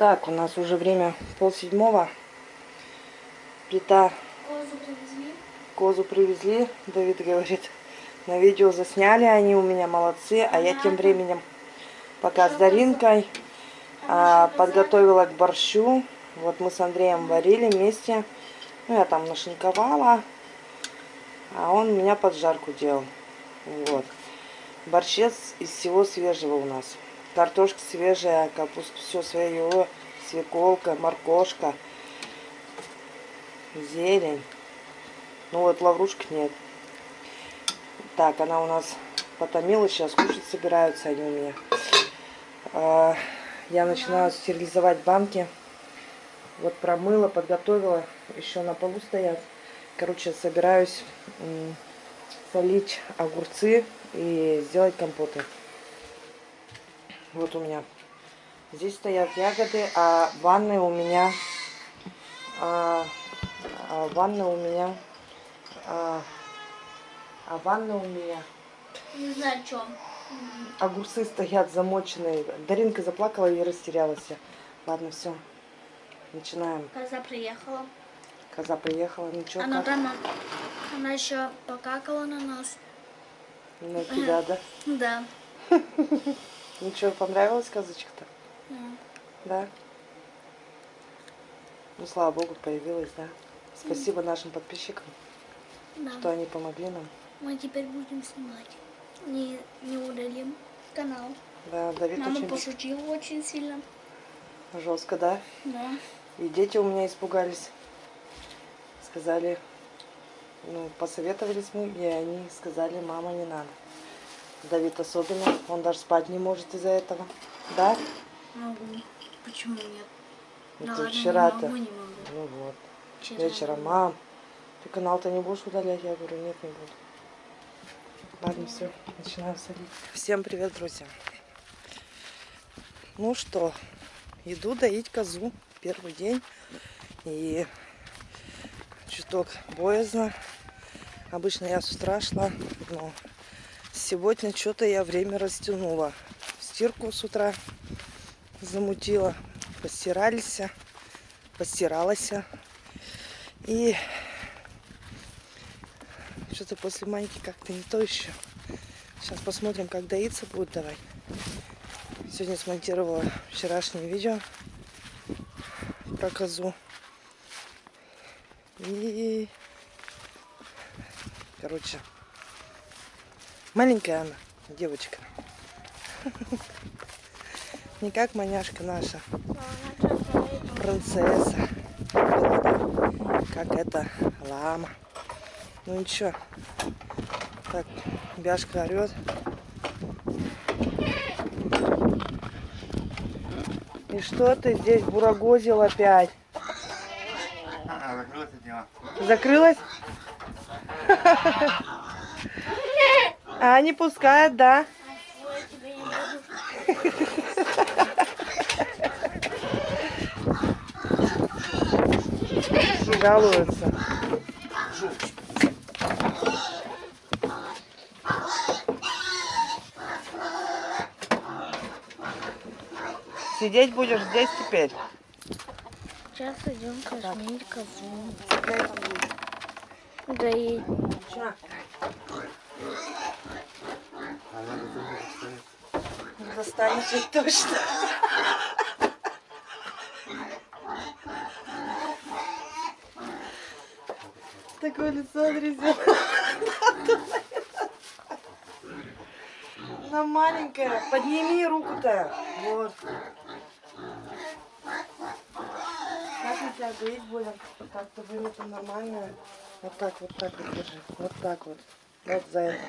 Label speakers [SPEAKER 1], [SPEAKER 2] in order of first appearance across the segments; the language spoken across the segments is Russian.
[SPEAKER 1] Так, у нас уже время пол седьмого. Плита
[SPEAKER 2] Козу привезли.
[SPEAKER 1] козу привезли. Давид говорит, на видео засняли они у меня молодцы. А я тем временем пока с Даринкой а, подготовила к борщу. Вот мы с Андреем варили вместе. Ну, я там нашинковала. А он меня поджарку делал. Вот. Борщец из всего свежего у нас. Картошка свежая, капуста все свое, свеколка, моркошка, зелень. Ну вот лаврушек нет. Так, она у нас потомилась, сейчас кушать собираются они у меня. А, Я начинаю стерилизовать банки. Вот промыла, подготовила, еще на полу стоят. Короче, собираюсь солить огурцы и сделать компоты. Вот у меня. Здесь стоят ягоды, а в ванной у меня... А, а в ванной у меня... А, а в ванной у меня
[SPEAKER 2] Не знаю, о чем.
[SPEAKER 1] огурцы стоят замоченные. Даринка заплакала и растерялась. Ладно, все. Начинаем.
[SPEAKER 2] Коза приехала.
[SPEAKER 1] Коза приехала. Ничего,
[SPEAKER 2] Она
[SPEAKER 1] как?
[SPEAKER 2] там, она еще покакала на нас.
[SPEAKER 1] На тебя, да?
[SPEAKER 2] Да.
[SPEAKER 1] Ничего, понравилась козочка-то?
[SPEAKER 2] Да.
[SPEAKER 1] Да? Ну, слава богу, появилась, да? Спасибо нашим подписчикам,
[SPEAKER 2] Да.
[SPEAKER 1] что они помогли нам.
[SPEAKER 2] Мы теперь будем снимать. Не, не удалим канал.
[SPEAKER 1] Да, Давид
[SPEAKER 2] Мама
[SPEAKER 1] очень
[SPEAKER 2] пошутила очень сильно.
[SPEAKER 1] жестко, да?
[SPEAKER 2] Да.
[SPEAKER 1] И дети у меня испугались. Сказали, ну, посоветовались мы, и они сказали, мама, не надо. Давид особенно, он даже спать не может из-за этого. Да?
[SPEAKER 2] Могу. Почему нет?
[SPEAKER 1] Ну, ты вчера-то.
[SPEAKER 2] Не могу.
[SPEAKER 1] Ну вот.
[SPEAKER 2] Вчера
[SPEAKER 1] Вечером, мам, ты канал-то не будешь удалять? Я говорю, нет, не буду. Ладно, все, начинаем солить. Всем привет, друзья. Ну что, иду доить козу. Первый день. И чуток боязно. Обычно я с утра шла, но сегодня что-то я время растянула. Стирку с утра замутила. Постирались, постиралась. И что-то после маньки как-то не то еще. Сейчас посмотрим, как доиться будет давай. Сегодня смонтировала вчерашнее видео про козу. И, короче, маленькая она, девочка. Не как маняшка наша, принцесса. Как это, лама. Ну ничего. Так, Бяшка орет. И что ты здесь бурагозил опять?
[SPEAKER 3] Него.
[SPEAKER 1] Закрылась? А, не пускает, да? Жалуются. Сидеть будешь здесь теперь?
[SPEAKER 2] Сейчас идем кормить козу. Да и
[SPEAKER 1] Не достанешь ведь точно. Такое лицо, друзья. Она маленькая. Подними руку-то. Вот. Как мы тебя доить будем? Так-то вымета нормально. Вот так, вот так вот держи. Вот так вот. Вот за это.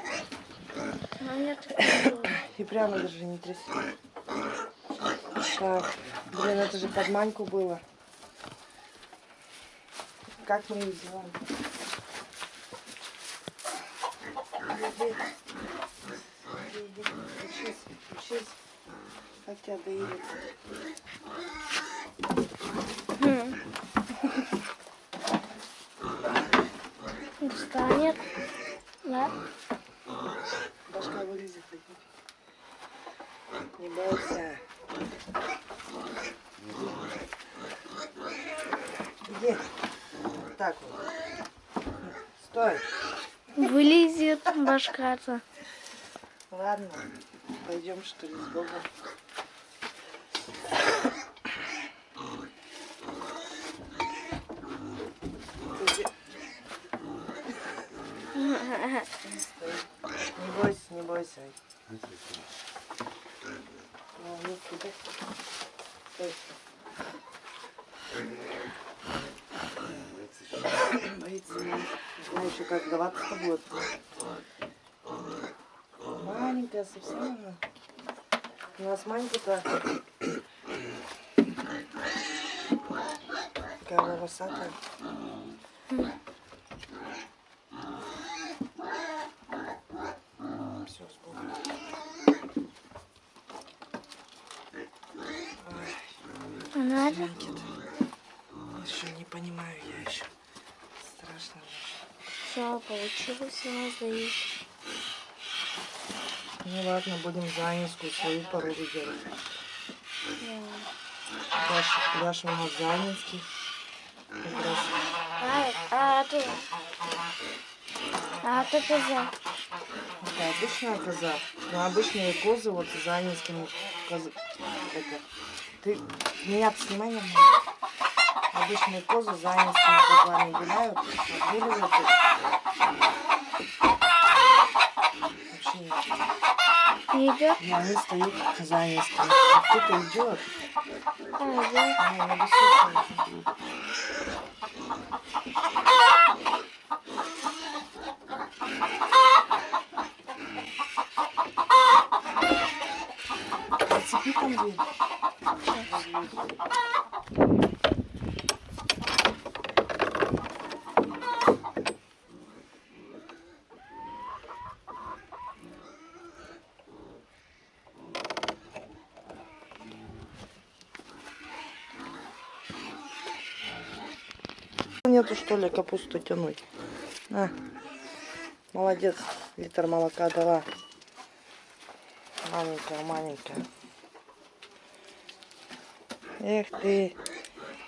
[SPEAKER 1] И прямо держи, не тряси. Так, блин, это же под маньку было. Как мы ее иди, учись, учись. Как тебя доили?
[SPEAKER 2] Встанет. Да?
[SPEAKER 1] Успокойся. Где? Вот так вот. Стой.
[SPEAKER 2] Вылезет башка-то.
[SPEAKER 1] Ладно, пойдем что ли с Богом. Не бойся, не бойся. Боится знаю еще как даваться будет. Маленькая совсем она. У нас маленькая-то. Такая волосатая. Все, с Богом.
[SPEAKER 2] А?
[SPEAKER 1] Маленький-то. Еще не понимаю я еще. Страшно.
[SPEAKER 2] Все, получилось у нас доить.
[SPEAKER 1] Ну ладно, будем заинскую свою породу делать.
[SPEAKER 2] Да.
[SPEAKER 1] Даша, у нас заинский. Раз
[SPEAKER 2] А, а ты... А ты коза.
[SPEAKER 1] Это обычная коза. Но обычные козы вот козы. Это. Ты меня снимай нормально. Обычные козы козлами гуляют, отгуливают их. Вообще нет.
[SPEAKER 2] Не идет?
[SPEAKER 1] И они стоят занинскими. Кто-то идет,
[SPEAKER 2] А, идет.
[SPEAKER 1] а они высокие. Нету что ли капусту тянуть? На. Молодец. Литр молока дала. Маленькая, маленькая. Эх ты.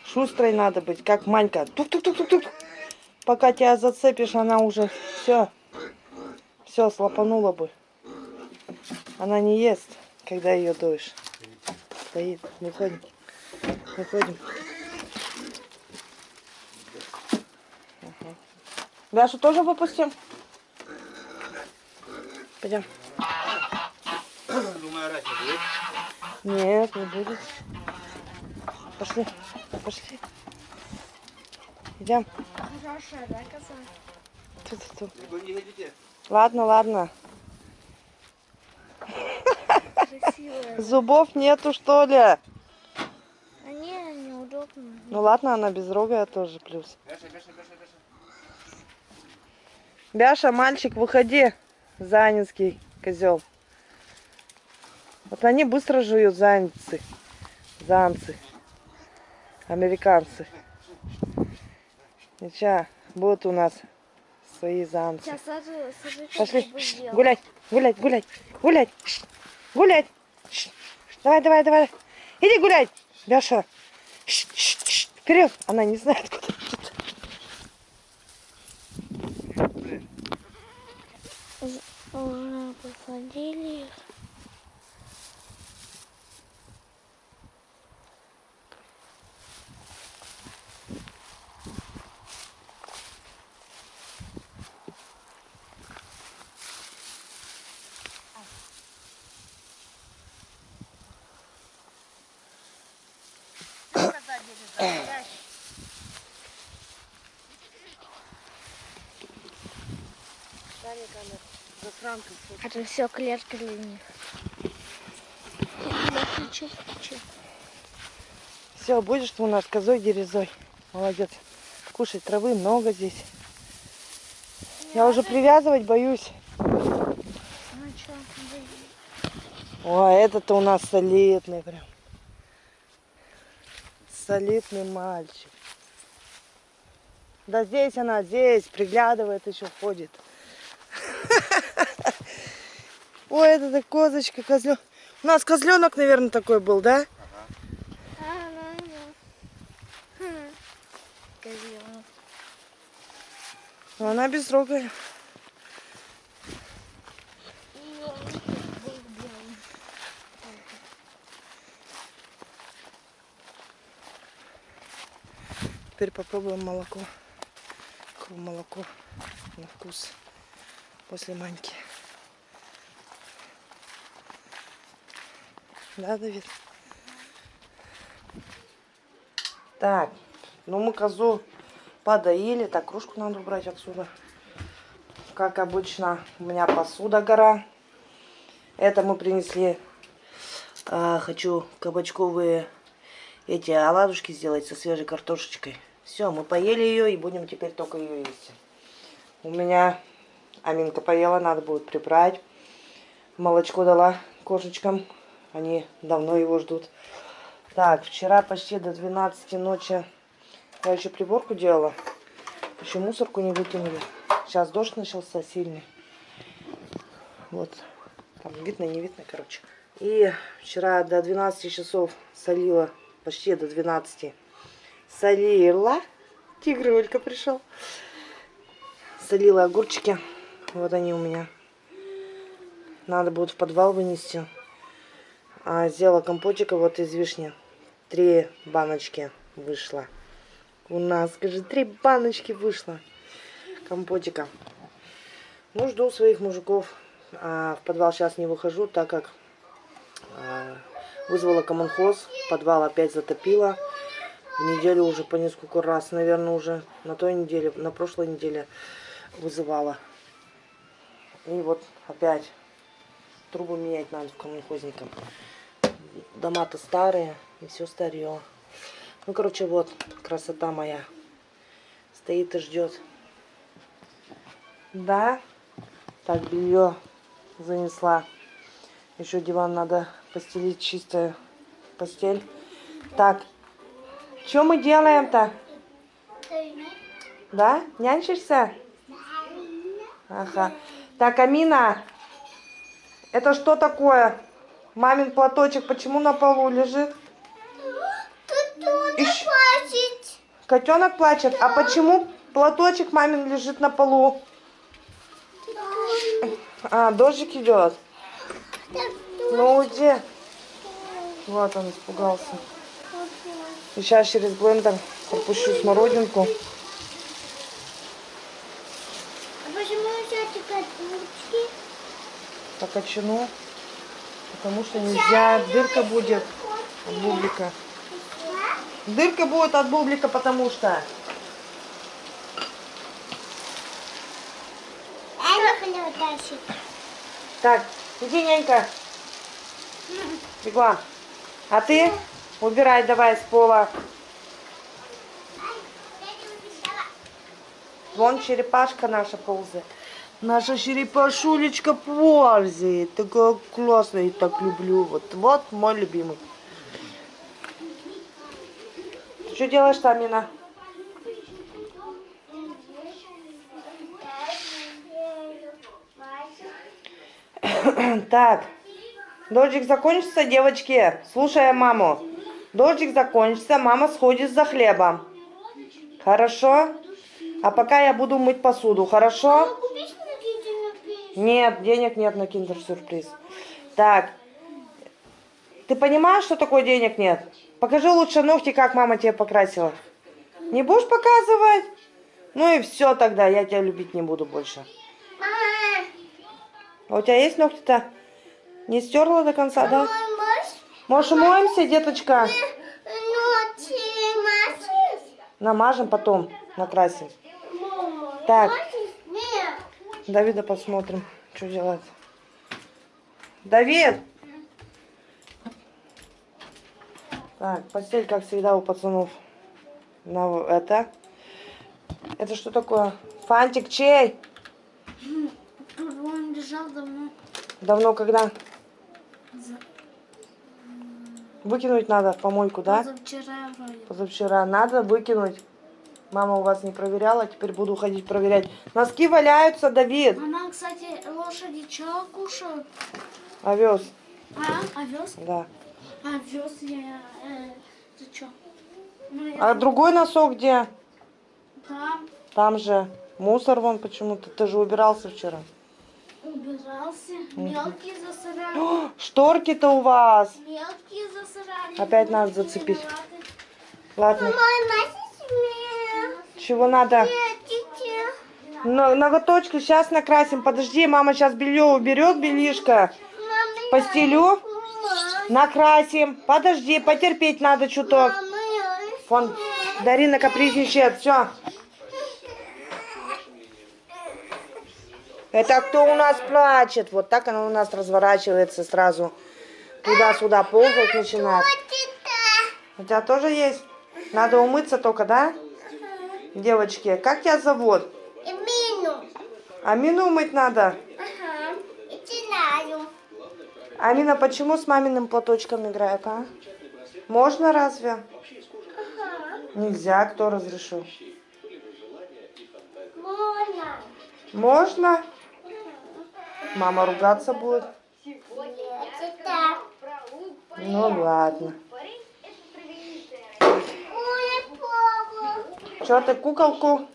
[SPEAKER 1] Шустрой надо быть, как Манька. Тук-тук-тук-тук-тук. Пока тебя зацепишь, она уже все. Все, слопанула бы. Она не ест, когда ее дуешь. Стоит. Выходим. Выходим. Дашу тоже выпустим? Пойдем.
[SPEAKER 3] Думаю, орать не будет.
[SPEAKER 1] Нет, не будет. Пошли, пошли. Идем.
[SPEAKER 2] Хорошая, да?
[SPEAKER 1] Ту-ту-ту.
[SPEAKER 3] Вы не хотите?
[SPEAKER 1] Ладно, ладно.
[SPEAKER 2] Красивая.
[SPEAKER 1] Зубов нету, что ли?
[SPEAKER 2] А не, неудобно.
[SPEAKER 1] Ну ладно, она безрогая тоже плюс.
[SPEAKER 3] Бяша, бяша, бяша, бяша.
[SPEAKER 1] Мальчик, выходи. Занинский козел. Вот они быстро жуют занцы. Занцы. Американцы. Ничего, будут у нас свои занцы.
[SPEAKER 2] Сейчас сажу, сажу,
[SPEAKER 1] Пошли. Гулять, гулять, гулять, гулять. Гулять. Давай, давай, давай. Иди гулять. Бяша. Вперед. Она не знает, куда идет.
[SPEAKER 2] Уже посадили их. Это все клетка для них.
[SPEAKER 1] Все, будешь ты у нас козой дерезой. Молодец. Кушай, травы много здесь. Я уже привязывать боюсь.
[SPEAKER 2] Ну что,
[SPEAKER 1] О, этот-то у нас солидный прям. Солидный мальчик. Да здесь она, здесь, приглядывает, еще ходит. Ой, это так козочка, козленок. У нас козленок, наверное, такой был, да?
[SPEAKER 2] Козел.
[SPEAKER 1] Она безрогая. Теперь попробуем молоко. Какое молоко на вкус после маньки. Да, Давид? Так, ну мы козу подоили. Так, кружку надо убрать отсюда. Как обычно, у меня посуда гора. Это мы принесли. а, хочу кабачковые эти оладушки сделать со свежей картошечкой. Все, мы поели ее и будем теперь только ее есть. У меня Аминка поела, надо будет прибрать. Молочко дала кошечкам. Они давно его ждут. Так, вчера почти до 12 ночи я еще приборку делала. Еще мусорку не выкинули. Сейчас дождь начался сильный. Вот. Там видно, не видно, короче. И вчера до 12 часов солила. Почти до 12. Солила. Тигр пришел. Солила огурчики. Вот они у меня. Надо будет в подвал вынести. А сделала компотика вот из вишни. Три баночки вышло. У нас, скажи, три баночки вышло компотика. Ну, жду своих мужиков. А, в подвал сейчас не выхожу, так как а, вызвала коммунхоз. Подвал опять затопило. В неделю уже по несколько раз, наверное, уже на той неделе, на прошлой неделе вызывала. И вот опять трубу менять надо в коммунхозникам. Дома-то старые, и все старье. Ну, короче, вот красота моя. Стоит и ждет. Да. Так, белье занесла. Еще диван надо постелить, чистая постель. Так, что мы делаем-то? Да? Нянчишься? Ага. Так, Амина, это что такое? Мамин платочек почему на полу лежит? Ищ-
[SPEAKER 2] плачет.
[SPEAKER 1] Котенок плачет. А почему платочек мамин лежит на полу? А, дождик идет. Ну уйди. Вот он испугался. И сейчас через блендер пропущу смородинку.
[SPEAKER 2] А почему еще такая ручки?
[SPEAKER 1] Покачну. Потому что нельзя. Дырка будет от бублика. Дырка будет от бублика, потому что... Так, иди, нянька. Бегом. А ты убирай давай с пола. Вон черепашка наша ползает. Наша черепашулечка ползает. Такая классная, я так люблю. Вот, вот мой любимый. Ты что делаешь там, Мина? Так, дождик закончится, девочки. Слушая маму. Дождик закончится, мама сходит за хлебом. Хорошо? А пока я буду мыть посуду, хорошо? Нет, денег нет на киндер-сюрприз. Так, ты понимаешь, что такое денег нет? Покажи лучше ногти, как мама тебе покрасила. Не будешь показывать? Ну и все тогда, я тебя любить не буду больше. А у тебя есть ногти-то? Не стерла до конца, да?
[SPEAKER 2] можешь
[SPEAKER 1] умоемся, деточка? Намажем потом, накрасим. Так. Давида посмотрим, что делать. Давид! Так, постель, как всегда, у пацанов. На это. Это что такое? Фантик чей?
[SPEAKER 2] Тут он лежал давно.
[SPEAKER 1] Давно когда? Выкинуть надо в помойку, да?
[SPEAKER 2] Позавчера вроде.
[SPEAKER 1] Позавчера. Надо выкинуть. Мама у вас не проверяла, теперь буду ходить проверять. Носки валяются, Давид.
[SPEAKER 2] Мама, кстати, лошади что кушают?
[SPEAKER 1] Овес.
[SPEAKER 2] А, овес?
[SPEAKER 1] Да.
[SPEAKER 2] Овес я... Э, ты что? Ну, я
[SPEAKER 1] А другой носок где?
[SPEAKER 2] там.
[SPEAKER 1] Там же. Мусор вон почему-то. Ты же убирался вчера.
[SPEAKER 2] Убирался. Мелкие засрали.
[SPEAKER 1] О, Шторки-то у вас.
[SPEAKER 2] Мелкие засрали.
[SPEAKER 1] Опять надо зацепить. Ладно.
[SPEAKER 2] Мама,
[SPEAKER 1] Чего надо? На- ноготочки сейчас накрасим. Подожди, мама сейчас белье уберет, белишко. Постелю. Накрасим. Подожди, потерпеть надо чуток. Вон, Дарина капризничает. Все. Это кто у нас плачет? Вот так она у нас разворачивается сразу. Туда-сюда ползать начинает. У тебя тоже есть? Надо умыться только, да? Девочки, как тебя зовут?
[SPEAKER 2] Мину.
[SPEAKER 1] Амину умыть надо.
[SPEAKER 2] Ага.
[SPEAKER 1] Амина, почему с маминым платочком играет, а? Можно разве?
[SPEAKER 2] Ага.
[SPEAKER 1] Нельзя, кто разрешил?
[SPEAKER 2] Можно.
[SPEAKER 1] Можно? Мама ругаться будет? Ну ладно.
[SPEAKER 2] Ой, папа.
[SPEAKER 1] Че ты куколку?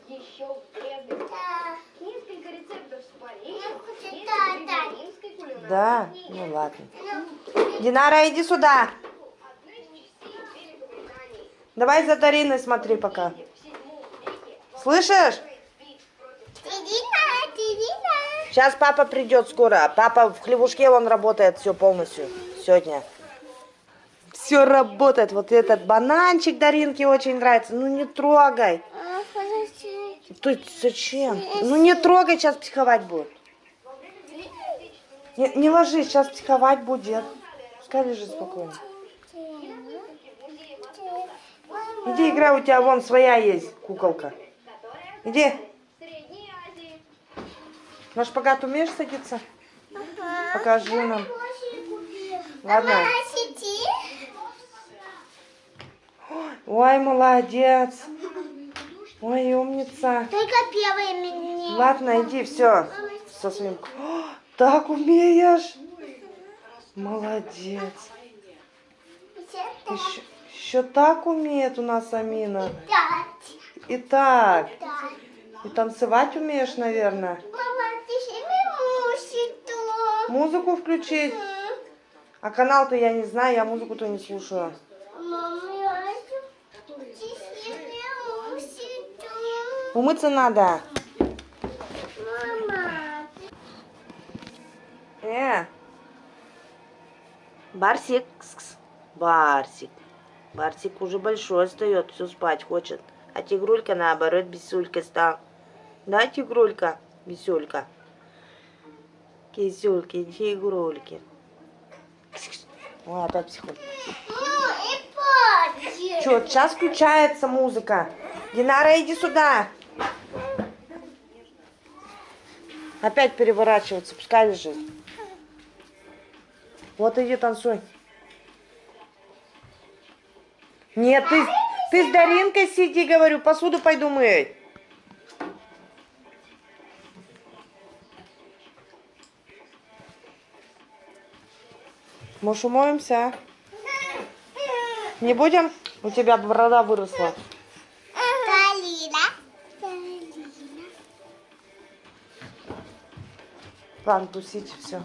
[SPEAKER 4] Кулинарии.
[SPEAKER 1] Да? Ну ладно. Динара, иди сюда. Давай за Дариной смотри пока. Слышишь? Сейчас папа придет скоро. Папа в хлевушке, он работает все полностью сегодня. Все работает. Вот этот бананчик Даринке очень нравится. Ну не трогай.
[SPEAKER 2] А.
[SPEAKER 1] Ты зачем? Ну не трогай, сейчас психовать будет. Не, не ложись, сейчас психовать будет. Пускай лежит спокойно. Иди играй, у тебя вон своя есть куколка. Иди. На шпагат умеешь садиться? Покажи нам. Ладно.
[SPEAKER 2] Мама, сиди.
[SPEAKER 1] Ой, молодец. Ой, умница.
[SPEAKER 2] Только первый меня.
[SPEAKER 1] Ладно, иди, все. Со своим... О, так умеешь. Молодец. Еще, еще так умеет у нас Амина. И так. И танцевать умеешь, наверное. Музыку включить. А канал-то я не знаю, я музыку-то не слушаю.
[SPEAKER 2] Мама, я ты себе мусит.
[SPEAKER 1] Умыться надо.
[SPEAKER 2] Мама.
[SPEAKER 1] Э. Барсик. Барсик. Барсик уже большой встает, все спать хочет. А тигрулька наоборот бесюлька стал. Да, тигрулька? Бесюлька. Кисюльки, тигрульки. Ой, опять
[SPEAKER 2] папа.
[SPEAKER 1] Че, сейчас включается музыка. Динара, иди сюда. Опять переворачиваться, пускай лежит. Вот иди танцуй. Нет, ты, ты с Даринкой сиди, говорю, посуду пойду мыть. Может, умоемся? а? Не будем? У тебя борода выросла. Ладно, тусите, все.